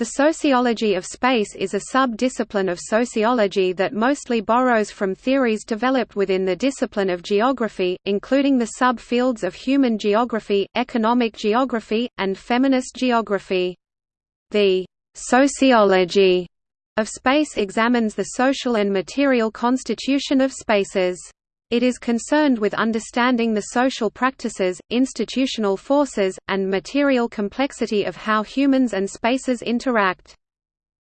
The sociology of space is a sub-discipline of sociology that mostly borrows from theories developed within the discipline of geography, including the sub-fields of human geography, economic geography, and feminist geography. The sociology of space examines the social and material constitution of spaces. It is concerned with understanding the social practices, institutional forces, and material complexity of how humans and spaces interact.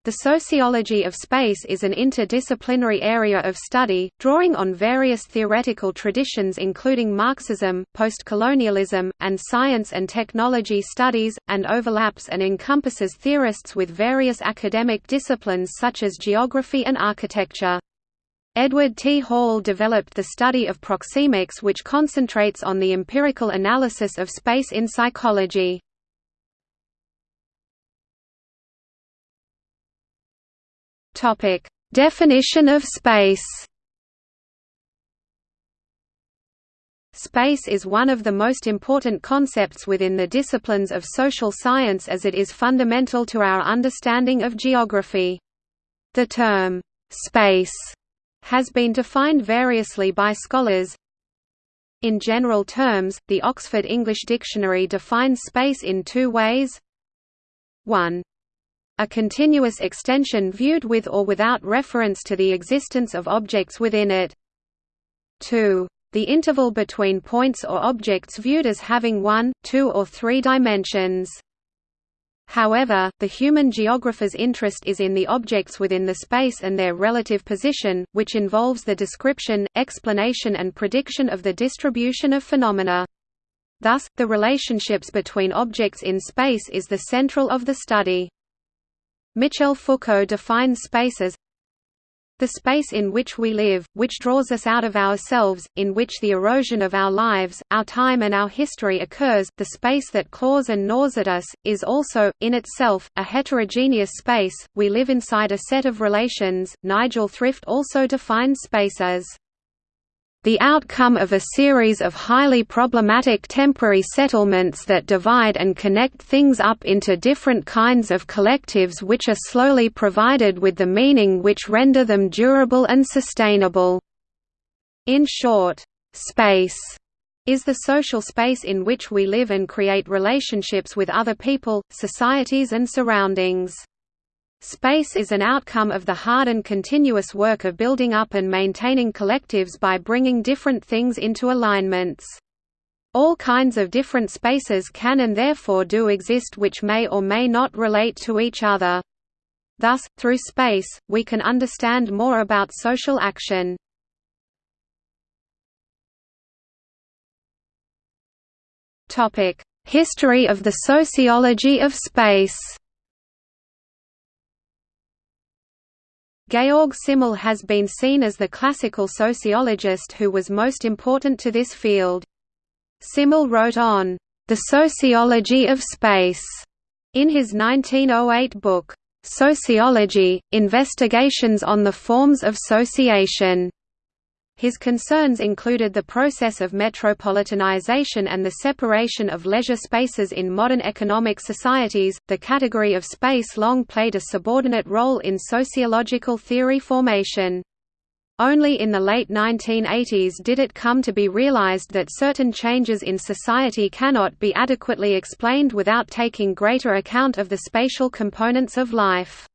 The sociology of space is an interdisciplinary area of study, drawing on various theoretical traditions including Marxism, postcolonialism, and science and technology studies, and overlaps and encompasses theorists with various academic disciplines such as geography and architecture. Edward T. Hall developed the study of proxemics which concentrates on the empirical analysis of space in psychology. Definition of space Space is one of the most important concepts within the disciplines of social science as it is fundamental to our understanding of geography. The term, "'space' has been defined variously by scholars. In general terms, the Oxford English Dictionary defines space in two ways. 1. A continuous extension viewed with or without reference to the existence of objects within it. 2. The interval between points or objects viewed as having one, two or three dimensions. However, the human geographer's interest is in the objects within the space and their relative position, which involves the description, explanation and prediction of the distribution of phenomena. Thus, the relationships between objects in space is the central of the study. Michel Foucault defines space as the space in which we live, which draws us out of ourselves, in which the erosion of our lives, our time and our history occurs, the space that claws and gnaws at us, is also, in itself, a heterogeneous space, we live inside a set of relations. Nigel Thrift also defines space as the outcome of a series of highly problematic temporary settlements that divide and connect things up into different kinds of collectives which are slowly provided with the meaning which render them durable and sustainable. In short, space is the social space in which we live and create relationships with other people, societies and surroundings. Space is an outcome of the hard and continuous work of building up and maintaining collectives by bringing different things into alignments. All kinds of different spaces can and therefore do exist which may or may not relate to each other. Thus, through space, we can understand more about social action. History of the sociology of space Georg Simmel has been seen as the classical sociologist who was most important to this field. Simmel wrote on, "...the sociology of space", in his 1908 book, Sociology, Investigations on the Forms of Sociation. His concerns included the process of metropolitanization and the separation of leisure spaces in modern economic societies. The category of space long played a subordinate role in sociological theory formation. Only in the late 1980s did it come to be realized that certain changes in society cannot be adequately explained without taking greater account of the spatial components of life.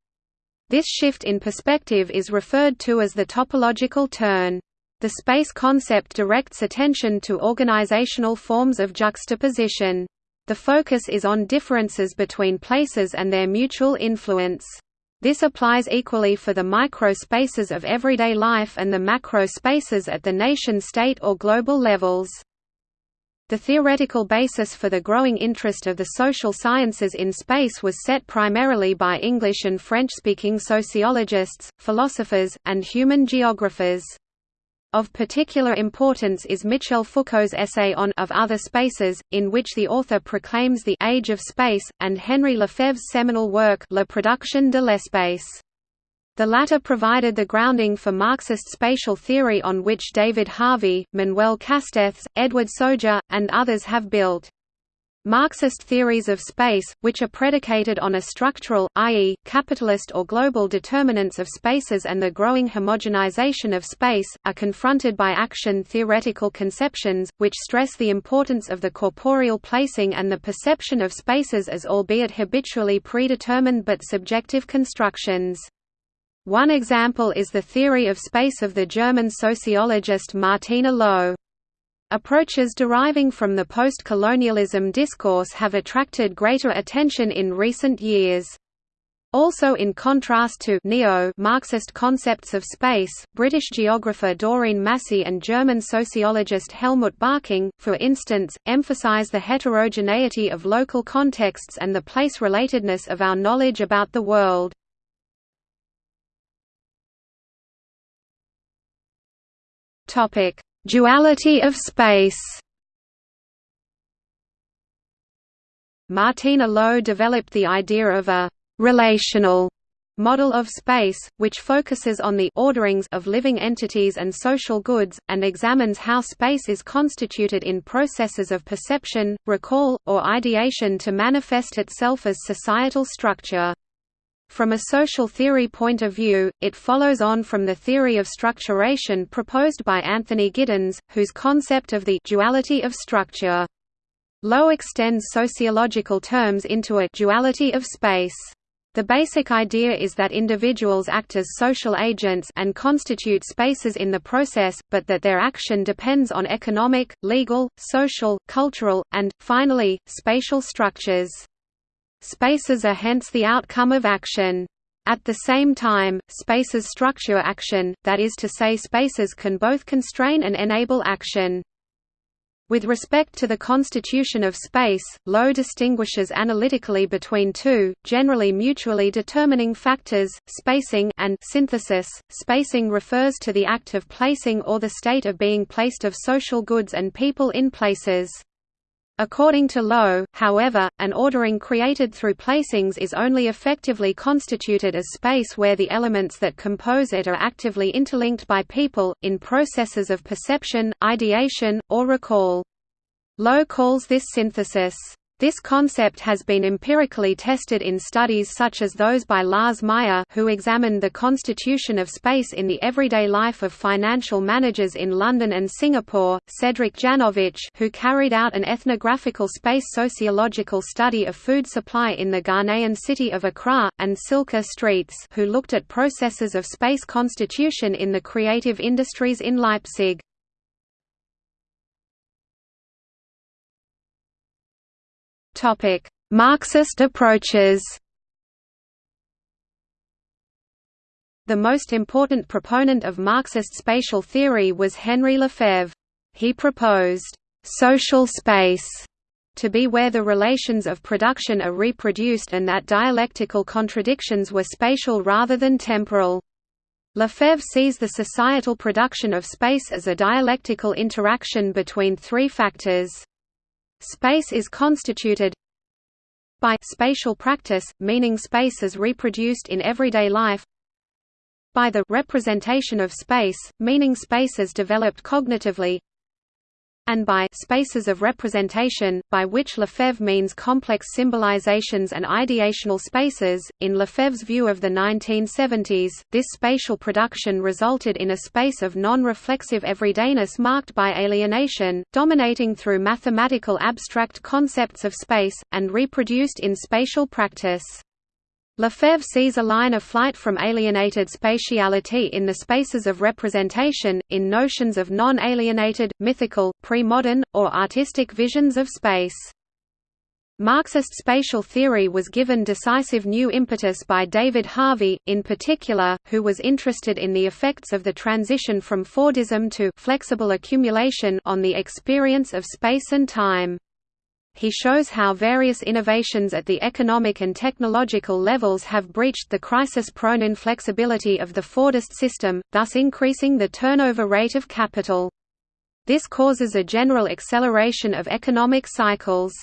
This shift in perspective is referred to as the topological turn. The space concept directs attention to organizational forms of juxtaposition. The focus is on differences between places and their mutual influence. This applies equally for the micro-spaces of everyday life and the macro-spaces at the nation-state or global levels. The theoretical basis for the growing interest of the social sciences in space was set primarily by English and French-speaking sociologists, philosophers, and human geographers. Of particular importance is Michel Foucault's essay on Of Other Spaces, in which the author proclaims the «age of space», and Henri Lefebvre's seminal work La production de l'espace. The latter provided the grounding for Marxist spatial theory on which David Harvey, Manuel Castells, Edward Soja, and others have built. Marxist theories of space, which are predicated on a structural, i.e., capitalist or global determinants of spaces and the growing homogenization of space, are confronted by action theoretical conceptions, which stress the importance of the corporeal placing and the perception of spaces as albeit habitually predetermined but subjective constructions. One example is the theory of space of the German sociologist Martina Löw. Approaches deriving from the post-colonialism discourse have attracted greater attention in recent years. Also in contrast to neo-Marxist concepts of space, British geographer Doreen Massey and German sociologist Helmut Berking, for instance, emphasize the heterogeneity of local contexts and the place-relatedness of our knowledge about the world. Topic: Duality of space Martina Löw developed the idea of a «relational» model of space, which focuses on the orderings of living entities and social goods, and examines how space is constituted in processes of perception, recall, or ideation to manifest itself as societal structure. From a social theory point of view, it follows on from the theory of structuration proposed by Anthony Giddens, whose concept of the duality of structure. Löw extends sociological terms into a duality of space. The basic idea is that individuals act as social agents and constitute spaces in the process, but that their action depends on economic, legal, social, cultural, and, finally, spatial structures. Spaces are hence the outcome of action. At the same time, spaces structure action, that is to say spaces can both constrain and enable action. With respect to the constitution of space, Löw distinguishes analytically between two, generally mutually determining factors, spacing and synthesis. Spacing refers to the act of placing or the state of being placed of social goods and people in places. According to Löw, however, an ordering created through placings is only effectively constituted as space where the elements that compose it are actively interlinked by people, in processes of perception, ideation, or recall. Löw calls this synthesis, this concept has been empirically tested in studies such as those by Lars Meyer who examined the constitution of space in the everyday life of financial managers in London and Singapore, Cedric Janowicz who carried out an ethnographical space sociological study of food supply in the Ghanaian city of Accra, and Silke Steets who looked at processes of space constitution in the creative industries in Leipzig. Topic: Marxist approaches. The most important proponent of Marxist spatial theory was Henri Lefebvre. He proposed social space to be where the relations of production are reproduced and that dialectical contradictions were spatial rather than temporal. Lefebvre sees the societal production of space as a dialectical interaction between three factors. Space is constituted by spatial practice, meaning space is reproduced in everyday life by the representation of space, meaning space is developed cognitively and by spaces of representation, by which Lefebvre means complex symbolizations and ideational spaces. In Lefebvre's view of the 1970s, this spatial production resulted in a space of non-reflexive everydayness marked by alienation, dominating through mathematical abstract concepts of space, and reproduced in spatial practice. Lefebvre sees a line of flight from alienated spatiality in the spaces of representation, in notions of non-alienated, mythical, pre-modern, or artistic visions of space. Marxist spatial theory was given decisive new impetus by David Harvey, in particular, who was interested in the effects of the transition from Fordism to flexible accumulation on the experience of space and time he shows how various innovations at the economic and technological levels have breached the crisis-prone inflexibility of the Fordist system, thus increasing the turnover rate of capital. This causes a general acceleration of economic cycles.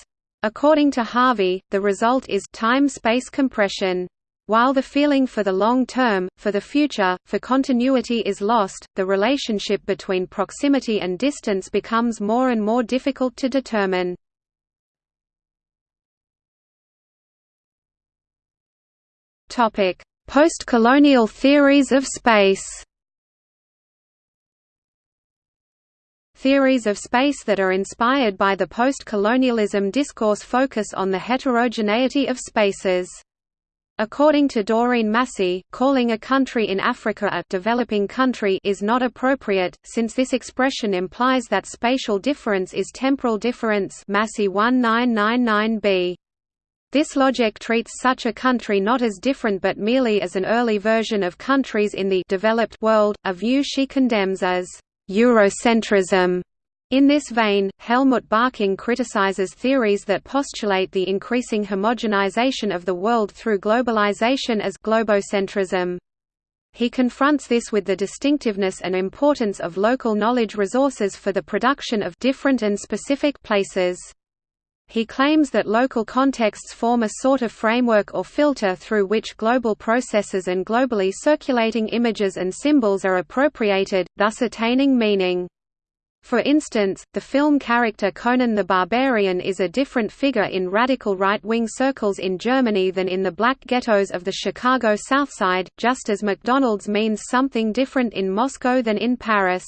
According to Harvey, the result is time-space compression. While the feeling for the long term, for the future, for continuity is lost, the relationship between proximity and distance becomes more and more difficult to determine. Post-colonial theories of space Theories of space that are inspired by the post-colonialism discourse focus on the heterogeneity of spaces. According to Doreen Massey, calling a country in Africa a developing country is not appropriate, since this expression implies that spatial difference is temporal difference Massey 1999b. This logic treats such a country not as different but merely as an early version of countries in the developed world, a view she condemns as Eurocentrism. In this vein, Helmut Berking criticizes theories that postulate the increasing homogenization of the world through globalization as globocentrism. He confronts this with the distinctiveness and importance of local knowledge resources for the production of different and specific places. He claims that local contexts form a sort of framework or filter through which global processes and globally circulating images and symbols are appropriated, thus attaining meaning. For instance, the film character Conan the Barbarian is a different figure in radical right-wing circles in Germany than in the black ghettos of the Chicago South Side, just as McDonald's means something different in Moscow than in Paris.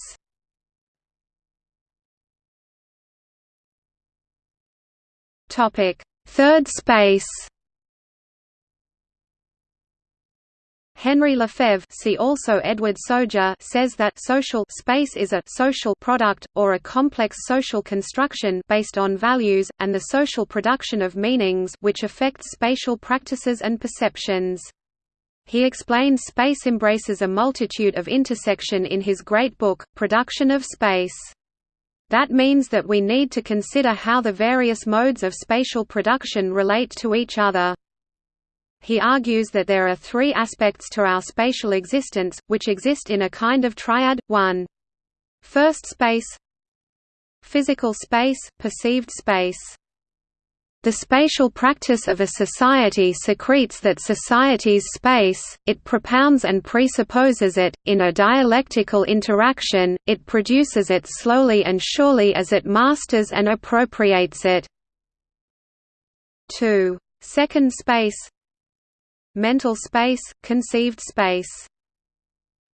Third space Henry Lefebvre see also Edward Soja says that social space is a social product, or a complex social construction based on values, and the social production of meanings which affects spatial practices and perceptions. He explains space embraces a multitude of intersection in his great book, Production of Space. That means that we need to consider how the various modes of spatial production relate to each other. He argues that there are three aspects to our spatial existence, which exist in a kind of triad, 1. First space Physical space, perceived space the spatial practice of a society secretes that society's space, it propounds and presupposes it, in a dialectical interaction, it produces it slowly and surely as it masters and appropriates it. 2. Second space mental space, conceived space.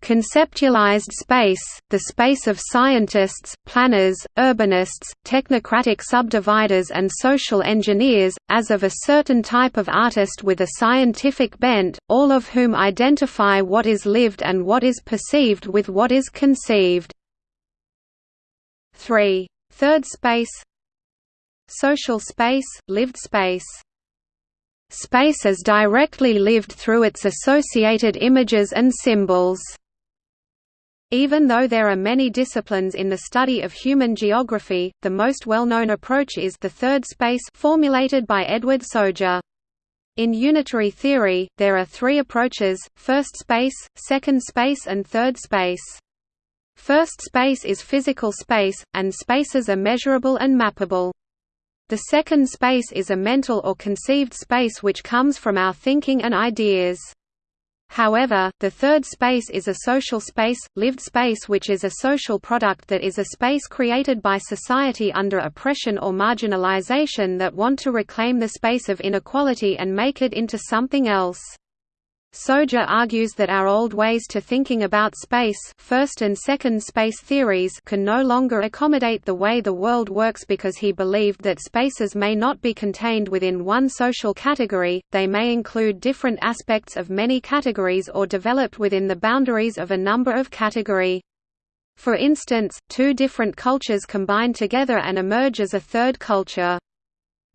Conceptualized space, the space of scientists, planners, urbanists, technocratic subdividers and social engineers, as of a certain type of artist with a scientific bent, all of whom identify what is lived and what is perceived with what is conceived. 3. Third space Social space, lived space Space as directly lived through its associated images and symbols. Even though there are many disciplines in the study of human geography, the most well-known approach is the third space formulated by Edward Soja. In unitary theory, there are three approaches, first space, second space and third space. First space is physical space, and spaces are measurable and mappable. The second space is a mental or conceived space which comes from our thinking and ideas. However, the third space is a social space, lived space which is a social product that is a space created by society under oppression or marginalization that want to reclaim the space of inequality and make it into something else. Soja argues that our old ways to thinking about space first and second space theories can no longer accommodate the way the world works because he believed that spaces may not be contained within one social category, they may include different aspects of many categories or developed within the boundaries of a number of category. For instance, two different cultures combine together and emerge as a third culture.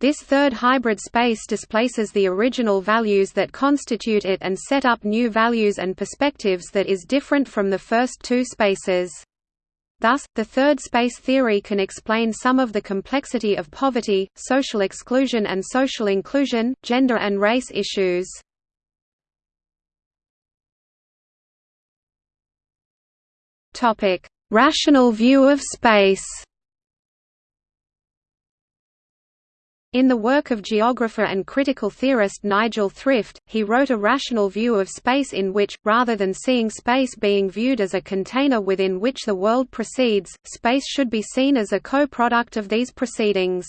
This third hybrid space displaces the original values that constitute it and set up new values and perspectives that is different from the first two spaces. Thus, the third space theory can explain some of the complexity of poverty, social exclusion and social inclusion, gender and race issues. Rational view of space In the work of geographer and critical theorist Nigel Thrift, he wrote a rational view of space in which, rather than seeing space being viewed as a container within which the world proceeds, space should be seen as a co-product of these proceedings.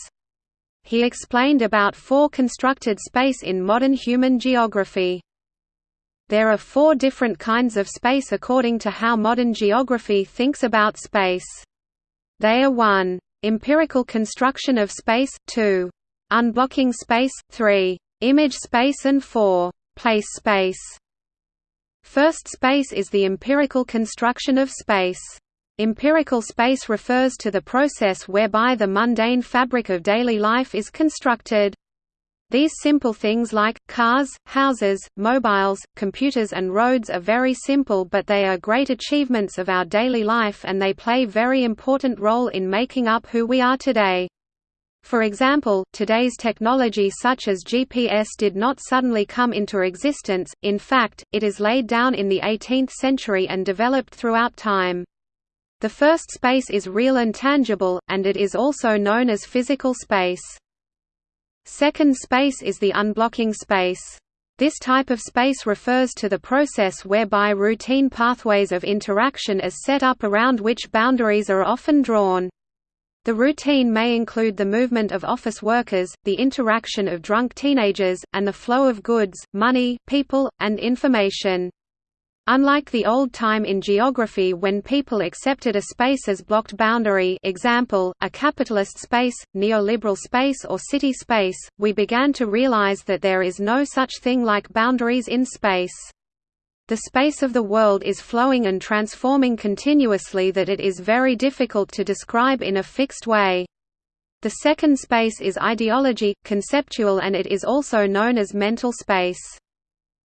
He explained about four constructed space in modern human geography. There are four different kinds of space according to how modern geography thinks about space. They are 1. Empirical construction of space, 2. Unblocking space, 3. Image space and 4. Place space. First space is the empirical construction of space. Empirical space refers to the process whereby the mundane fabric of daily life is constructed. These simple things like, cars, houses, mobiles, computers and roads are very simple but they are great achievements of our daily life and they play very important role in making up who we are today. For example, today's technology such as GPS did not suddenly come into existence, in fact, it is laid down in the 18th century and developed throughout time. The first space is real and tangible, and it is also known as physical space. Second space is the unblocking space. This type of space refers to the process whereby routine pathways of interaction is set up around which boundaries are often drawn. The routine may include the movement of office workers, the interaction of drunk teenagers, and the flow of goods, money, people, and information. Unlike the old time in geography when people accepted a space as blocked boundary example, a capitalist space, neoliberal space or city space, we began to realize that there is no such thing like boundaries in space. The space of the world is flowing and transforming continuously that it is very difficult to describe in a fixed way. The second space is ideology, conceptual and it is also known as mental space.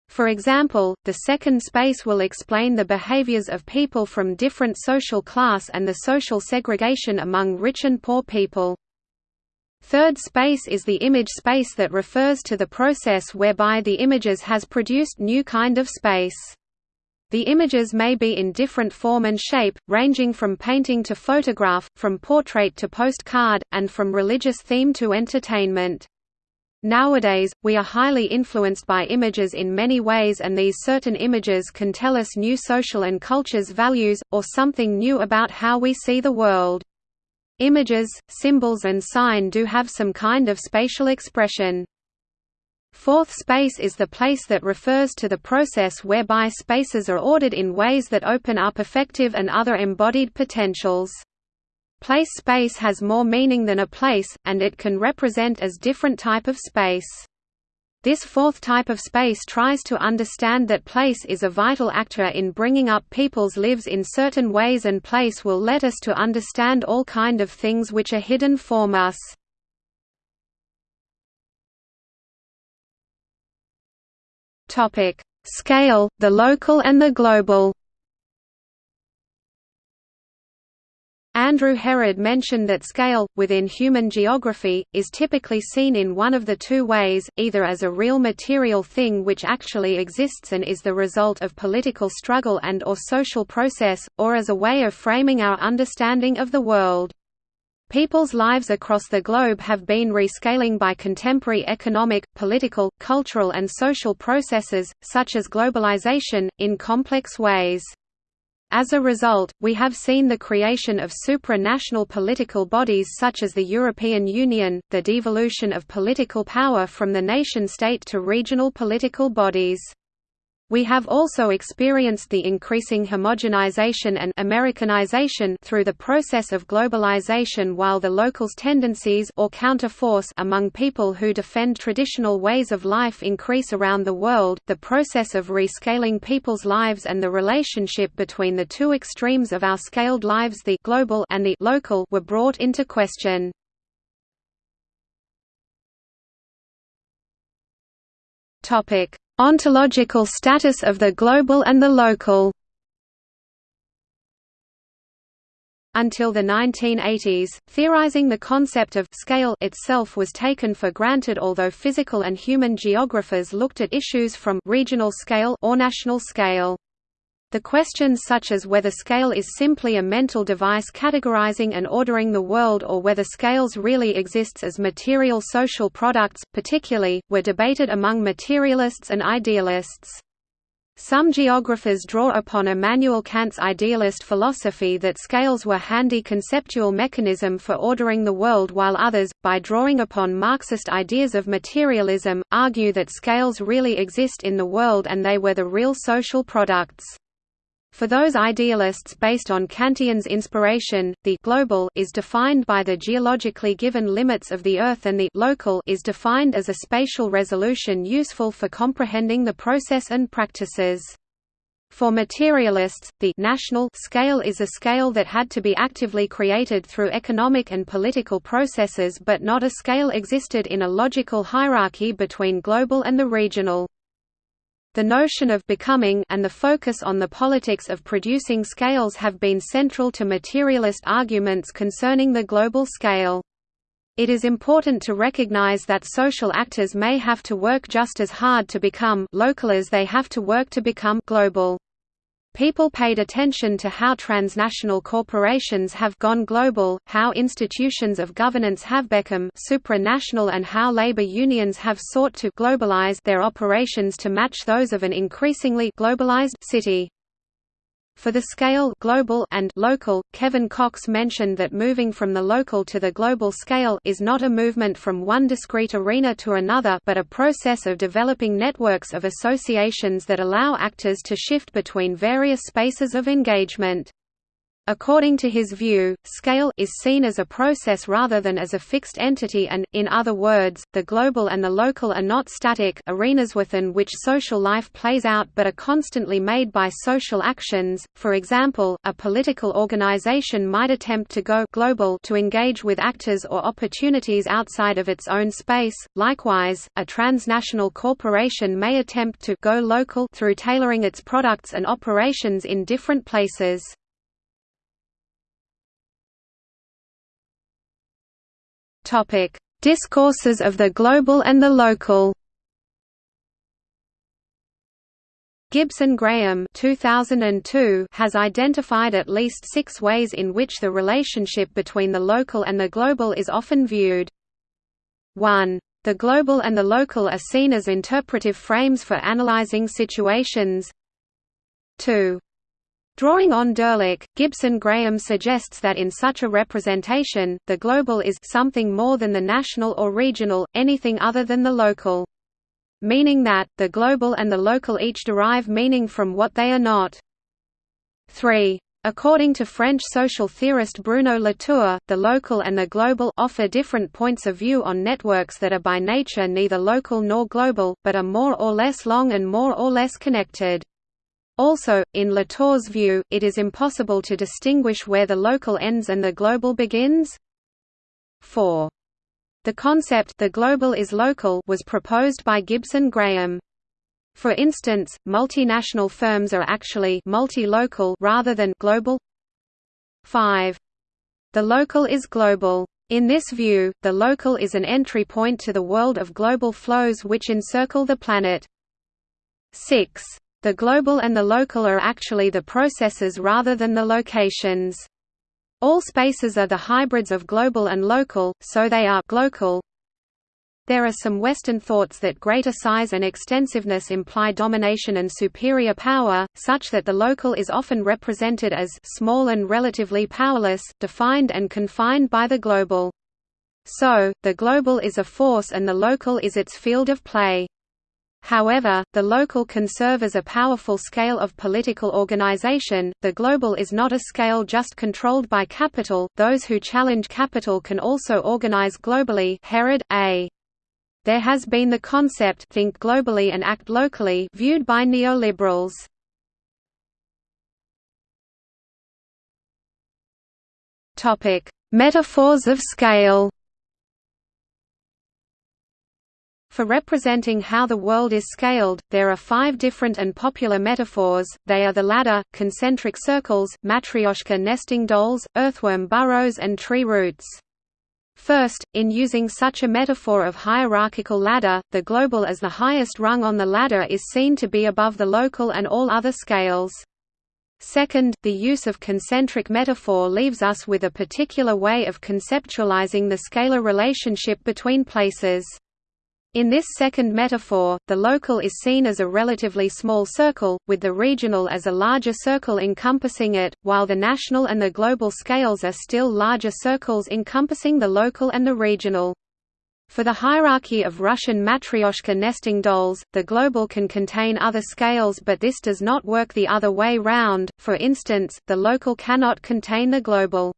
For example, the second space will explain the behaviors of people from different social class and the social segregation among rich and poor people. Third space is the image space that refers to the process whereby the images has produced new kind of space. The images may be in different form and shape, ranging from painting to photograph, from portrait to postcard, and from religious theme to entertainment. Nowadays, we are highly influenced by images in many ways and these certain images can tell us new social and cultures values, or something new about how we see the world. Images, symbols and sign do have some kind of spatial expression. Fourth space is the place that refers to the process whereby spaces are ordered in ways that open up effective and other embodied potentials. Place space has more meaning than a place, and it can represent as different type of space. This fourth type of space tries to understand that place is a vital actor in bringing up people's lives in certain ways and place will let us to understand all kind of things which are hidden from us. Scale, the local and the global Andrew Herod mentioned that scale, within human geography, is typically seen in one of the two ways, either as a real material thing which actually exists and is the result of political struggle and or social process, or as a way of framing our understanding of the world. People's lives across the globe have been rescaling by contemporary economic, political, cultural and social processes, such as globalization, in complex ways. As a result, we have seen the creation of supranational political bodies such as the European Union, the devolution of political power from the nation-state to regional political bodies. We have also experienced the increasing homogenization and Americanization through the process of globalization while the locals tendencies or counterforce among people who defend traditional ways of life increase around the world. The process of rescaling people's lives and the relationship between the two extremes of our scaled lives, the global and the local, were brought into question. Topic: Ontological status of the global and the local Until the 1980s, theorizing the concept of scale itself was taken for granted although physical and human geographers looked at issues from regional scale or national scale. The questions such as whether scale is simply a mental device categorizing and ordering the world or whether scales really exists as material social products, particularly, were debated among materialists and idealists. Some geographers draw upon Immanuel Kant's idealist philosophy that scales were handy conceptual mechanism for ordering the world while others, by drawing upon Marxist ideas of materialism, argue that scales really exist in the world and they were the real social products. For those idealists based on Kantian's inspiration, the global is defined by the geologically given limits of the Earth and the local is defined as a spatial resolution useful for comprehending the process and practices. For materialists, the national scale is a scale that had to be actively created through economic and political processes but not a scale existed in a logical hierarchy between global and the regional. The notion of becoming and the focus on the politics of producing scales have been central to materialist arguments concerning the global scale. It is important to recognize that social actors may have to work just as hard to become local as they have to work to become global. People paid attention to how transnational corporations have gone global, how institutions of governance have become supranational and how labor unions have sought to globalize their operations to match those of an increasingly globalized city. For the scale global and local, Kevin Cox mentioned that moving from the local to the global scale is not a movement from one discrete arena to another but a process of developing networks of associations that allow actors to shift between various spaces of engagement. According to his view, scale is seen as a process rather than as a fixed entity and, in other words, the global and the local are not static arenas within which social life plays out but are constantly made by social actions. For example, a political organization might attempt to go global to engage with actors or opportunities outside of its own space. Likewise, a transnational corporation may attempt to go local through tailoring its products and operations in different places. Topic: Discourses of the global and the local. Gibson Graham 2002 has identified at least six ways in which the relationship between the local and the global is often viewed. 1. The global and the local are seen as interpretive frames for analyzing situations. 2. Drawing on Dirlik, Gibson Graham suggests that in such a representation, the global is something more than the national or regional, anything other than the local. Meaning that, the global and the local each derive meaning from what they are not. 3. According to French social theorist Bruno Latour, the local and the global offer different points of view on networks that are by nature neither local nor global, but are more or less long and more or less connected. Also, in Latour's view, it is impossible to distinguish where the local ends and the global begins. 4. The concept the global is local was proposed by Gibson Graham. For instance, multinational firms are actually multi-local rather than global. 5. The local is global. In this view, the local is an entry point to the world of global flows which encircle the planet. 6. The global and the local are actually the processes rather than the locations. All spaces are the hybrids of global and local, so they are glocal. There are some Western thoughts that greater size and extensiveness imply domination and superior power, such that the local is often represented as small and relatively powerless, defined and confined by the global. So, the global is a force and the local is its field of play. However, the local can serve as a powerful scale of political organization. The global is not a scale just controlled by capital. Those who challenge capital can also organize globally. Herod A. There has been the concept think globally and act locally viewed by neoliberals. Metaphors of scale. For representing how the world is scaled, there are five different and popular metaphors, they are the ladder, concentric circles, matryoshka nesting dolls, earthworm burrows and tree roots. First, in using such a metaphor of hierarchical ladder, the global as the highest rung on the ladder is seen to be above the local and all other scales. Second, the use of concentric metaphor leaves us with a particular way of conceptualizing the scalar relationship between places. In this second metaphor, the local is seen as a relatively small circle, with the regional as a larger circle encompassing it, while the national and the global scales are still larger circles encompassing the local and the regional. For the hierarchy of Russian matryoshka nesting dolls, the global can contain other scales but this does not work the other way round, for instance, the local cannot contain the global.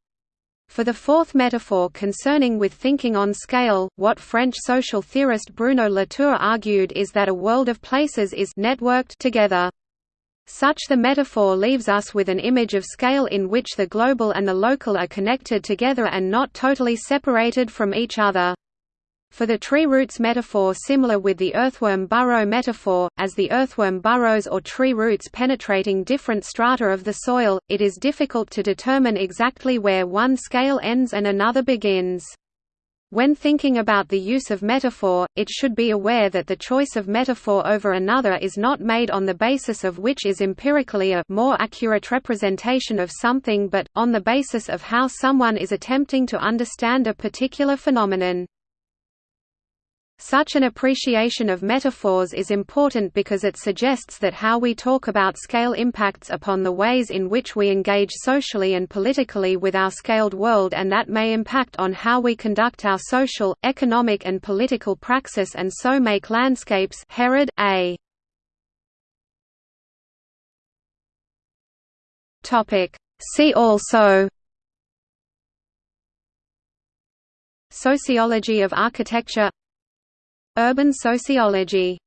For the fourth metaphor concerning with thinking on scale, what French social theorist Bruno Latour argued is that a world of places is networked together. Such the metaphor leaves us with an image of scale in which the global and the local are connected together and not totally separated from each other. For the tree roots metaphor similar with the earthworm burrow metaphor, as the earthworm burrows or tree roots penetrating different strata of the soil, it is difficult to determine exactly where one scale ends and another begins. When thinking about the use of metaphor, it should be aware that the choice of metaphor over another is not made on the basis of which is empirically a more accurate representation of something but, on the basis of how someone is attempting to understand a particular phenomenon. Such an appreciation of metaphors is important because it suggests that how we talk about scale impacts upon the ways in which we engage socially and politically with our scaled world and that may impact on how we conduct our social, economic and political praxis and so make landscapes Herod, A. See also Sociology of architecture Urban sociology